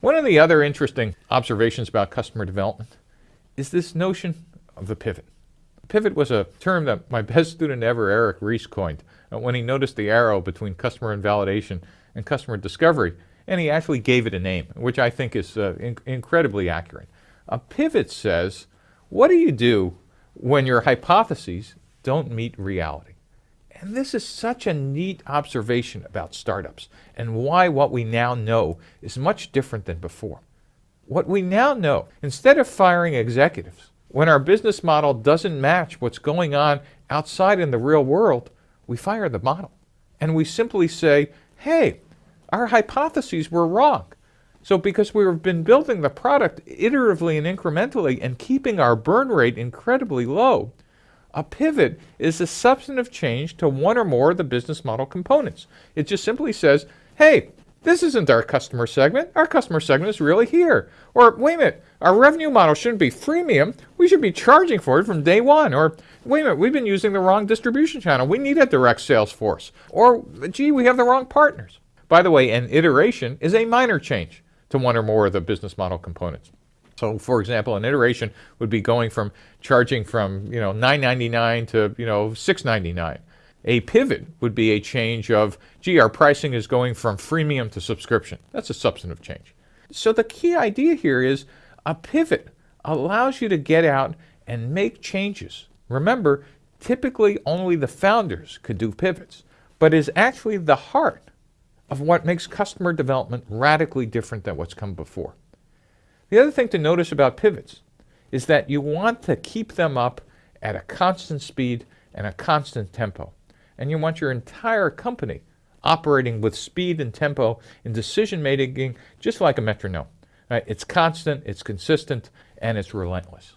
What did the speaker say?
One of the other interesting observations about customer development is this notion of the pivot. Pivot was a term that my best student ever, Eric Ries, coined uh, when he noticed the arrow between customer invalidation and customer discovery, and he actually gave it a name, which I think is uh, in incredibly accurate. A pivot says, what do you do when your hypotheses don't meet reality? And this is such a neat observation about startups and why what we now know is much different than before. What we now know, instead of firing executives, when our business model doesn't match what's going on outside in the real world, we fire the model. And we simply say, hey, our hypotheses were wrong. So because we've been building the product iteratively and incrementally and keeping our burn rate incredibly low, a pivot is a substantive change to one or more of the business model components. It just simply says, hey, this isn't our customer segment. Our customer segment is really here. Or wait a minute, our revenue model shouldn't be freemium. We should be charging for it from day one. Or wait a minute, we've been using the wrong distribution channel. We need a direct sales force. Or gee, we have the wrong partners. By the way, an iteration is a minor change to one or more of the business model components. So for example, an iteration would be going from charging from, you know, 9.99 to, you know, 6.99. A pivot would be a change of, gee, our pricing is going from freemium to subscription. That's a substantive change. So the key idea here is a pivot allows you to get out and make changes. Remember, typically only the founders could do pivots, but is actually the heart of what makes customer development radically different than what's come before. The other thing to notice about pivots is that you want to keep them up at a constant speed and a constant tempo and you want your entire company operating with speed and tempo in decision making just like a metronome. Right? It's constant, it's consistent, and it's relentless.